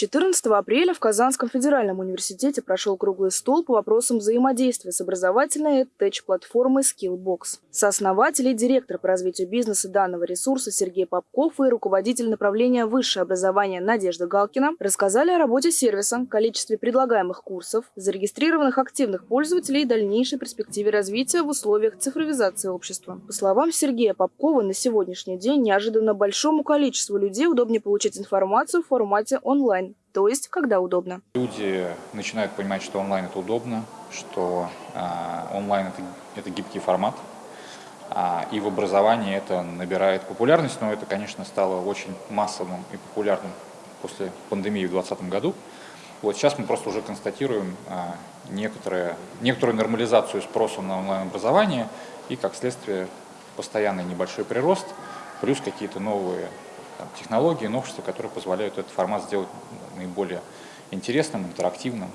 14 апреля в Казанском федеральном университете прошел круглый стол по вопросам взаимодействия с образовательной EdTech-платформой Skillbox. Сооснователь и директор по развитию бизнеса данного ресурса Сергей Попков и руководитель направления высшее образование Надежда Галкина рассказали о работе сервиса, количестве предлагаемых курсов, зарегистрированных активных пользователей и дальнейшей перспективе развития в условиях цифровизации общества. По словам Сергея Попкова, на сегодняшний день неожиданно большому количеству людей удобнее получить информацию в формате онлайн, то есть когда удобно. Люди начинают понимать, что онлайн это удобно, что э, онлайн это, это гибкий формат, а, и в образовании это набирает популярность, но это, конечно, стало очень массовым и популярным после пандемии в 2020 году. Вот сейчас мы просто уже констатируем а, некоторую нормализацию спроса на онлайн-образование и, как следствие, постоянный небольшой прирост, плюс какие-то новые там, технологии, новшества, которые позволяют этот формат сделать наиболее интересным, интерактивным,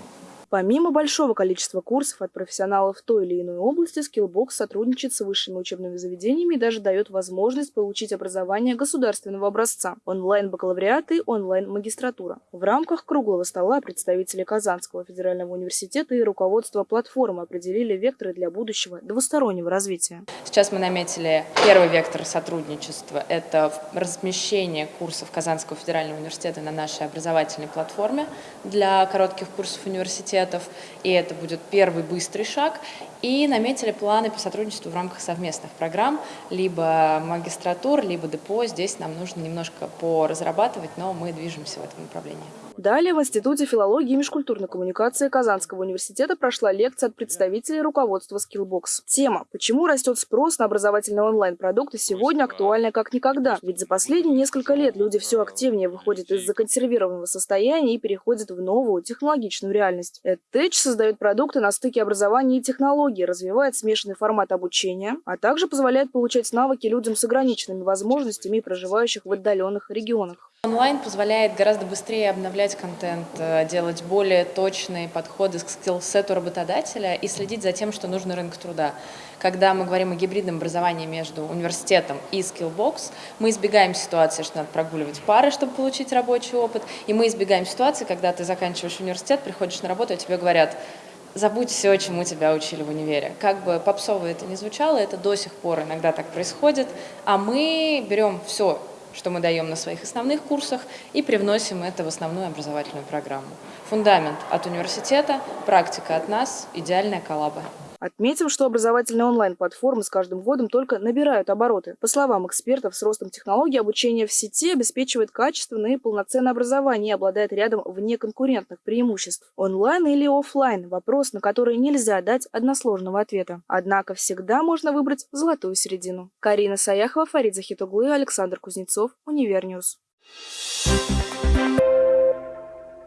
Помимо большого количества курсов от профессионалов в той или иной области, Skillbox сотрудничает с высшими учебными заведениями и даже дает возможность получить образование государственного образца, онлайн-бакалавриат и онлайн-магистратура. В рамках круглого стола представители Казанского федерального университета и руководство платформы определили векторы для будущего двустороннего развития. Сейчас мы наметили первый вектор сотрудничества – это размещение курсов Казанского федерального университета на нашей образовательной платформе для коротких курсов университета университетов, и это будет первый быстрый шаг. И наметили планы по сотрудничеству в рамках совместных программ, либо магистратур, либо депо. Здесь нам нужно немножко поразрабатывать, но мы движемся в этом направлении. Далее в Институте филологии и межкультурной коммуникации Казанского университета прошла лекция от представителей руководства Skillbox. Тема «Почему растет спрос на образовательные онлайн-продукты» сегодня актуальна как никогда. Ведь за последние несколько лет люди все активнее выходят из законсервированного состояния и переходят в новую технологичную реальность. EdTech создает продукты на стыке образования и технологий, развивает смешанный формат обучения, а также позволяет получать навыки людям с ограниченными возможностями, проживающих в отдаленных регионах. Онлайн позволяет гораздо быстрее обновлять контент, э, делать более точные подходы к скиллсету работодателя и следить за тем, что нужно рынку труда. Когда мы говорим о гибридном образовании между университетом и Skillbox, мы избегаем ситуации, что надо прогуливать пары, чтобы получить рабочий опыт, и мы избегаем ситуации, когда ты заканчиваешь университет, приходишь на работу, и тебе говорят, забудь все, чему тебя учили в универе. Как бы попсово это не звучало, это до сих пор иногда так происходит, а мы берем все что мы даем на своих основных курсах, и привносим это в основную образовательную программу. Фундамент от университета, практика от нас, идеальная коллаба. Отметим, что образовательные онлайн-платформы с каждым годом только набирают обороты. По словам экспертов, с ростом технологий обучение в сети обеспечивает качественное и полноценное образование и обладает рядом неконкурентных преимуществ. Онлайн или офлайн – вопрос, на который нельзя дать односложного ответа. Однако всегда можно выбрать золотую середину. Карина Саяхова, Фарид Захитуглы, Александр Кузнецов, Универньюз. Thank you.